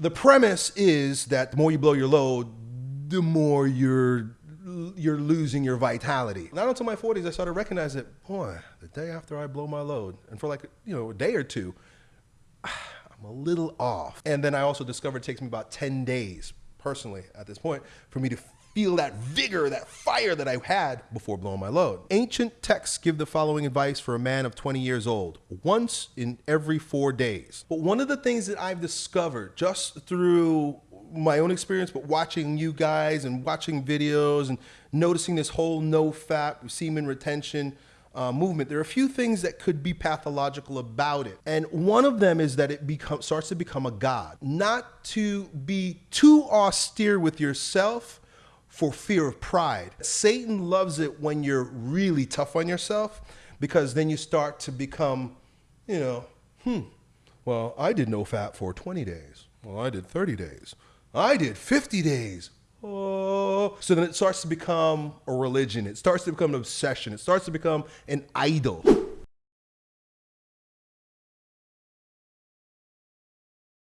the premise is that the more you blow your load, the more you're you're losing your vitality. Not until my 40s I started recognizing that, boy, the day after I blow my load, and for like you know a day or two, I'm a little off. And then I also discovered it takes me about 10 days, personally, at this point, for me to feel that vigor, that fire that I had before blowing my load. Ancient texts give the following advice for a man of 20 years old once in every four days. But one of the things that I've discovered just through my own experience, but watching you guys and watching videos and noticing this whole NoFap semen retention uh, movement, there are a few things that could be pathological about it. And one of them is that it becomes starts to become a god. Not to be too austere with yourself for fear of pride. Satan loves it when you're really tough on yourself because then you start to become, you know, hmm, well, I did NoFap for 20 days. Well, I did 30 days. I did 50 days. Oh, so then it starts to become a religion. It starts to become an obsession. It starts to become an idol.